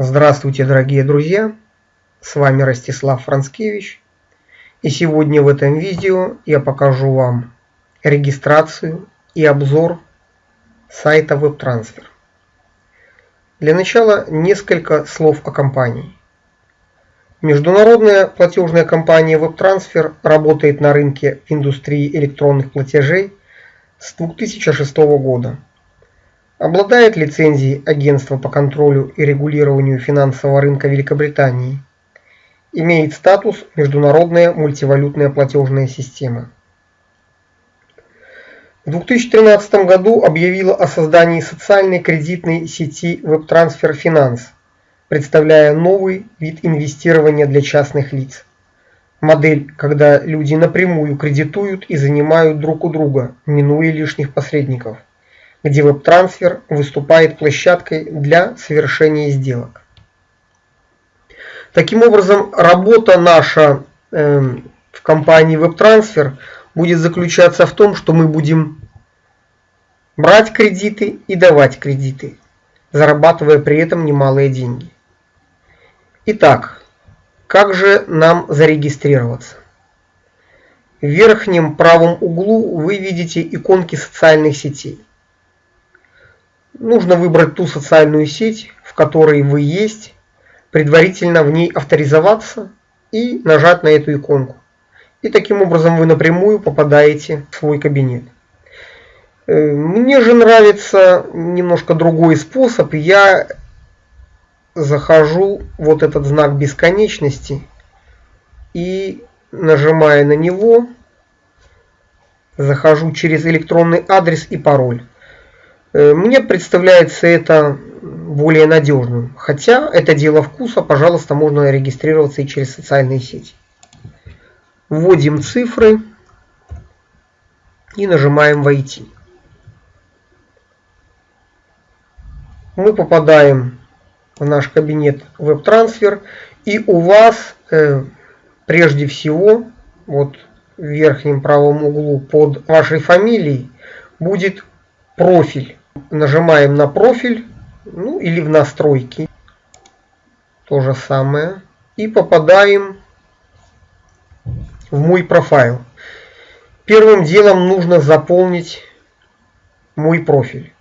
Здравствуйте, дорогие друзья! С вами Ростислав Францкевич. И сегодня в этом видео я покажу вам регистрацию и обзор сайта WebTransfer. Для начала несколько слов о компании. Международная платежная компания WebTransfer работает на рынке индустрии электронных платежей с 2006 года обладает лицензией Агентства по контролю и регулированию финансового рынка Великобритании, имеет статус Международная мультивалютная платежная система. В 2013 году объявила о создании социальной кредитной сети WebTransfer Finance, представляя новый вид инвестирования для частных лиц. Модель, когда люди напрямую кредитуют и занимают друг у друга, минуя лишних посредников где веб-трансфер выступает площадкой для совершения сделок. Таким образом, работа наша э, в компании WebTransfer будет заключаться в том, что мы будем брать кредиты и давать кредиты, зарабатывая при этом немалые деньги. Итак, как же нам зарегистрироваться? В верхнем правом углу вы видите иконки социальных сетей. Нужно выбрать ту социальную сеть, в которой вы есть, предварительно в ней авторизоваться и нажать на эту иконку. И таким образом вы напрямую попадаете в свой кабинет. Э, мне же нравится немножко другой способ. Я захожу вот этот знак бесконечности и нажимая на него, захожу через электронный адрес и пароль. Э, мне представляется это более надежным. Хотя это дело вкуса, пожалуйста, можно регистрироваться и через социальные сети. Вводим цифры и нажимаем «Войти». Мы попадаем в наш кабинет WebTransfer и у вас э, прежде всего вот в верхнем правом углу под вашей фамилией будет профиль нажимаем на профиль, ну или в настройки. То же самое. И попадаем в мой профайл. Первым делом нужно заполнить мой профиль.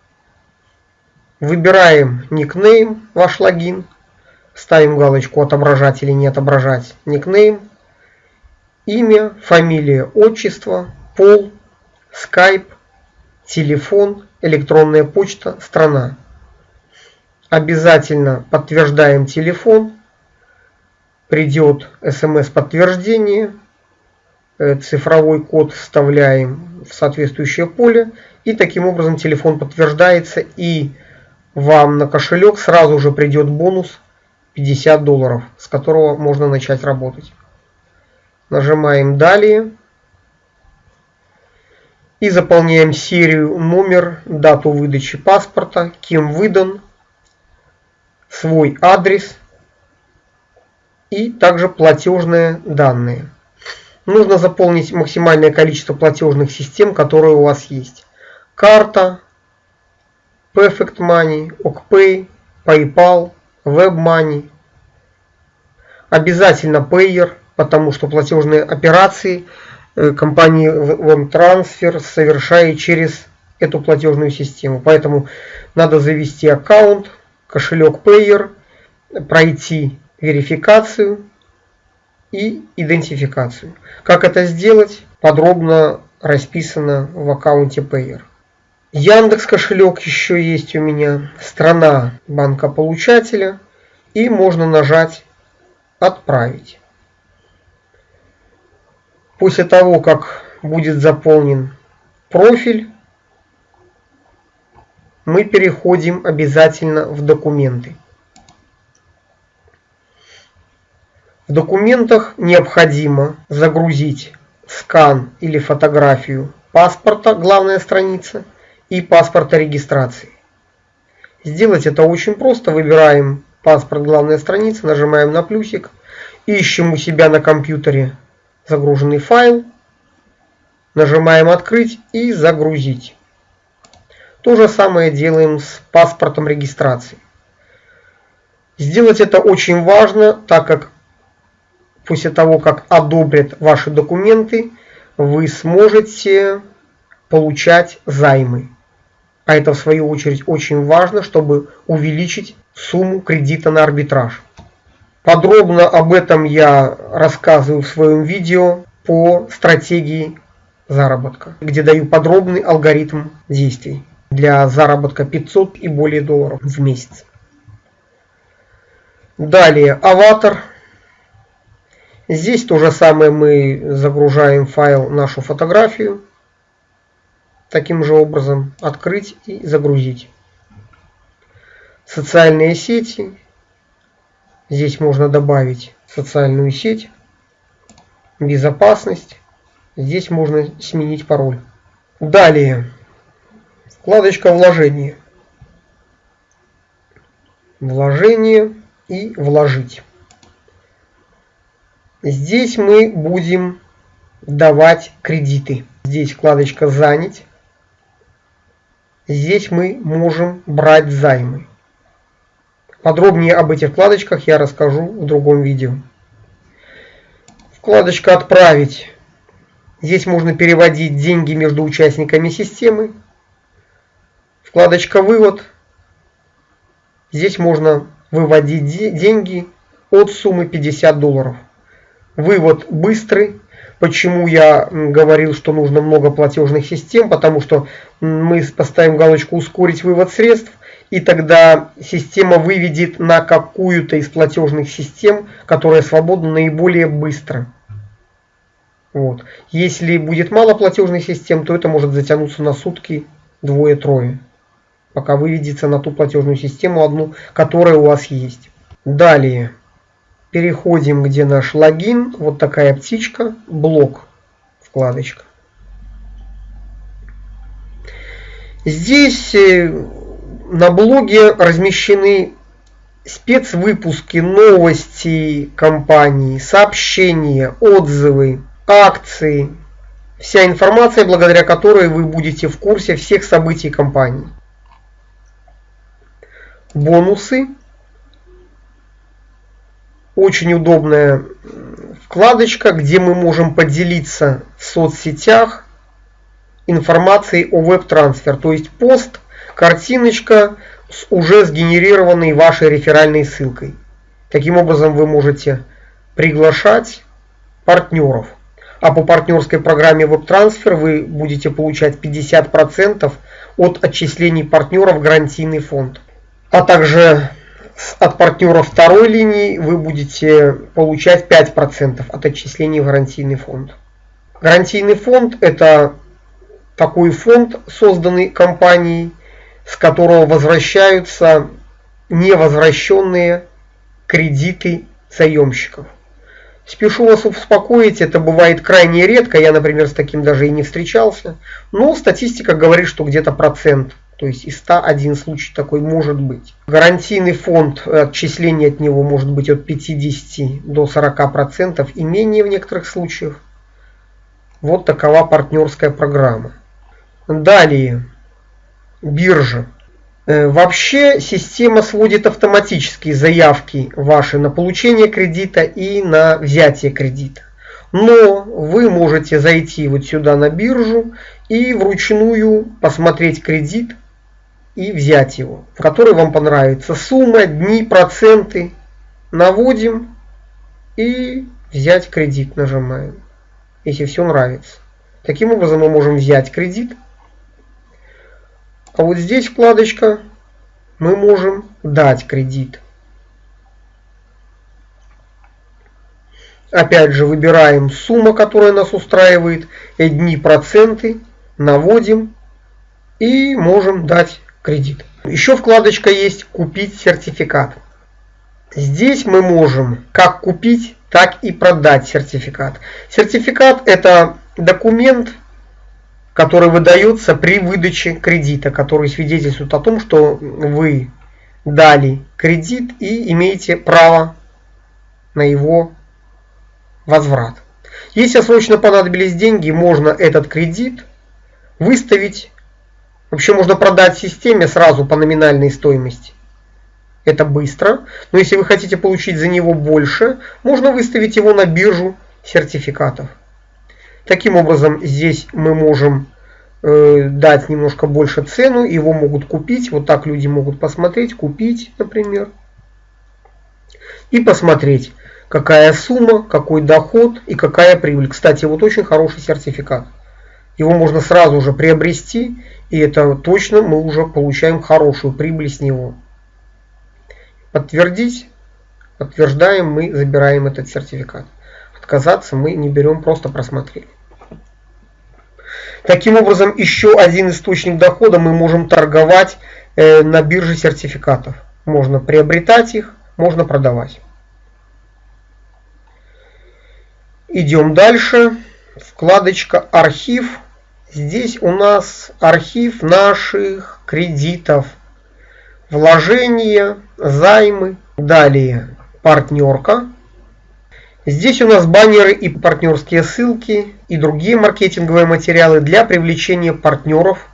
Выбираем никнейм, ваш логин. Ставим галочку отображать или не отображать никнейм. Имя, фамилия, отчество, пол, скайп, телефон, электронная почта, страна. Обязательно подтверждаем телефон. Придет смс-подтверждение. Э, цифровой код вставляем в соответствующее поле. И таким образом телефон подтверждается. И вам на кошелек сразу же придет бонус 50 долларов, с которого можно начать работать. Нажимаем «Далее» и заполняем серию, номер, дату выдачи паспорта, кем выдан, свой адрес и также платежные данные. Нужно заполнить максимальное количество платежных систем, которые у вас есть. Карта, Perfect Money, OkPay, PayPal, WebMoney. Обязательно Payer, потому что платежные операции – компании WebTransfer совершает через эту платежную систему. Поэтому надо завести аккаунт, кошелек Payer, пройти верификацию и идентификацию. Как это сделать, подробно расписано в аккаунте Payer. Яндекс кошелек еще есть у меня, страна банка получателя и можно нажать «Отправить». После того, как будет заполнен профиль, мы переходим обязательно в документы. В документах необходимо загрузить скан или фотографию паспорта, главная страница, и паспорта регистрации. Сделать это очень просто. Выбираем паспорт, главная страница, нажимаем на плюсик, ищем у себя на компьютере загруженный файл. Нажимаем «Открыть» и «Загрузить». То же самое делаем с паспортом регистрации. Сделать это очень важно, так как после того, как одобрят ваши документы, вы сможете получать займы. А это в свою очередь очень важно, чтобы увеличить сумму кредита на арбитраж. Подробно об этом я рассказываю в своем видео по стратегии заработка, где даю подробный алгоритм действий для заработка 500 и более долларов в месяц. Далее, аватар. Здесь то же самое мы загружаем файл, нашу фотографию. Таким же образом открыть и загрузить. Социальные сети. Здесь можно добавить социальную сеть. Безопасность. Здесь можно сменить пароль. Далее. Вкладочка вложения. Вложение и вложить. Здесь мы будем давать кредиты. Здесь вкладочка занять. Здесь мы можем брать займы. Подробнее об этих вкладочках я расскажу в другом видео. Вкладочка «Отправить». Здесь можно переводить деньги между участниками системы. Вкладочка «Вывод». Здесь можно выводить деньги от суммы 50 долларов. Вывод быстрый. Почему я говорил, что нужно много платежных систем? Потому что мы поставим галочку «Ускорить вывод средств» и тогда система выведет на какую-то из платежных систем, которая свободна наиболее быстро. Вот. Если будет мало платежных систем, то это может затянуться на сутки двое-трое, пока выведется на ту платежную систему одну, которая у вас есть. Далее переходим, где наш логин, вот такая птичка, блок, вкладочка. Здесь э, на блоге размещены спецвыпуски, новости компании, сообщения, отзывы, акции. Вся информация, благодаря которой вы будете в курсе всех событий компании. Бонусы. Очень удобная вкладочка, где мы можем поделиться в соцсетях информацией о веб-трансфер. То есть пост – картиночка с уже сгенерированной вашей реферальной ссылкой. Таким образом вы можете приглашать партнеров. А по партнерской программе WebTransfer вы будете получать 50% от отчислений партнеров в гарантийный фонд. А также от партнеров второй линии вы будете получать 5% от отчислений в гарантийный фонд. Гарантийный фонд это такой фонд, созданный компанией, с которого возвращаются невозвращенные кредиты заемщиков. Спешу вас успокоить, это бывает крайне редко, я, например, с таким даже и не встречался, но статистика говорит, что где-то процент, то есть из 100 один случай такой может быть. Гарантийный фонд, отчисления от него может быть от 50 до 40 процентов и менее в некоторых случаях. Вот такова партнерская программа. Далее биржа. Э, вообще система сводит автоматические заявки ваши на получение кредита и на взятие кредита. Но вы можете зайти вот сюда на биржу и вручную посмотреть кредит и взять его, в который вам понравится. Сумма, дни, проценты. Наводим и взять кредит нажимаем, если все нравится. Таким образом мы можем взять кредит а вот здесь вкладочка мы можем дать кредит. Опять же выбираем сумма, которая нас устраивает, дни, проценты, наводим и можем дать кредит. Еще вкладочка есть «Купить сертификат». Здесь мы можем как купить, так и продать сертификат. Сертификат это документ, который выдается при выдаче кредита, который свидетельствует о том, что вы дали кредит и имеете право на его возврат. Если срочно понадобились деньги, можно этот кредит выставить, вообще можно продать системе сразу по номинальной стоимости это быстро. Но если вы хотите получить за него больше, можно выставить его на биржу сертификатов. Таким образом, здесь мы можем э, дать немножко больше цену, его могут купить. Вот так люди могут посмотреть, купить, например. И посмотреть, какая сумма, какой доход и какая прибыль. Кстати, вот очень хороший сертификат. Его можно сразу же приобрести, и это точно мы уже получаем хорошую прибыль с него. Подтвердить. Подтверждаем, мы забираем этот сертификат. Отказаться мы не берем, просто просмотрели. Таким образом, еще один источник дохода мы можем торговать э, на бирже сертификатов. Можно приобретать их, можно продавать. Идем дальше. Вкладочка «Архив». Здесь у нас архив наших кредитов, вложения, займы. Далее партнерка. Здесь у нас баннеры и партнерские ссылки и другие маркетинговые материалы для привлечения партнеров,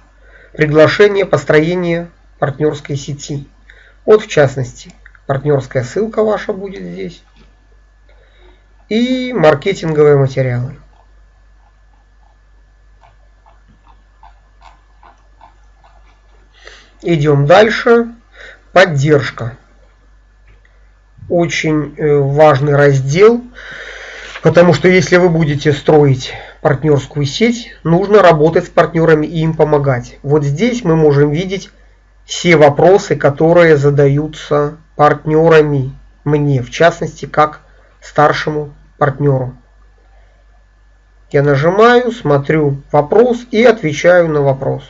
приглашения, построения партнерской сети. Вот в частности, партнерская ссылка ваша будет здесь и маркетинговые материалы. Идем дальше. Поддержка. Очень э, важный раздел, потому что если вы будете строить партнерскую сеть, нужно работать с партнерами и им помогать. Вот здесь мы можем видеть все вопросы, которые задаются партнерами мне, в частности, как старшему партнеру. Я нажимаю, смотрю вопрос и отвечаю на вопрос.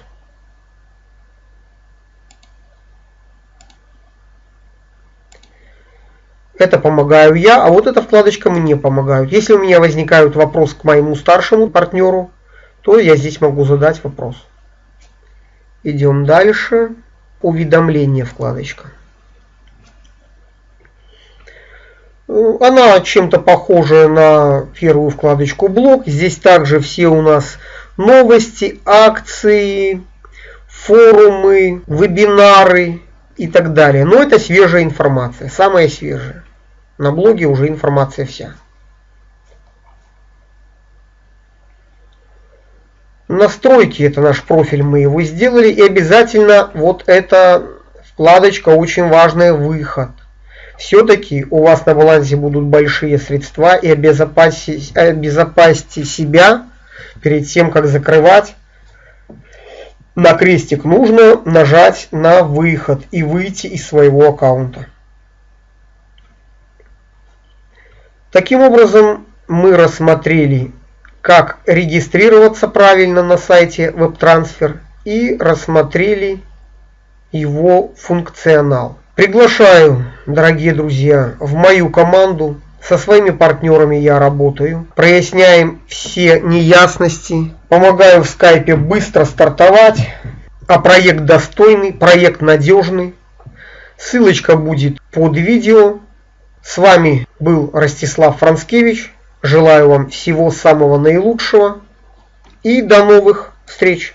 Это помогаю я, а вот эта вкладочка мне помогает. Если у меня возникает вопрос к моему старшему партнеру, то я здесь могу задать вопрос. Идем дальше. Уведомление вкладочка. Она чем-то похожа на первую вкладочку блог. Здесь также все у нас новости, акции, форумы, вебинары и так далее. Но это свежая информация, самая свежая. На блоге уже информация вся. Настройки, это наш профиль, мы его сделали. И обязательно вот эта вкладочка очень важная, выход все-таки у вас на балансе будут большие средства и обезопасить, обезопасьте себя перед тем, как закрывать. На крестик нужно нажать на выход и выйти из своего аккаунта. Таким образом, мы рассмотрели, как регистрироваться правильно на сайте WebTransfer и рассмотрели его функционал. Приглашаю, дорогие друзья, в мою команду. Со своими партнерами я работаю. Проясняем все неясности. Помогаю в скайпе быстро стартовать. А проект достойный, проект надежный. Ссылочка будет под видео. С вами был Ростислав Францкевич. Желаю вам всего самого наилучшего. И до новых встреч!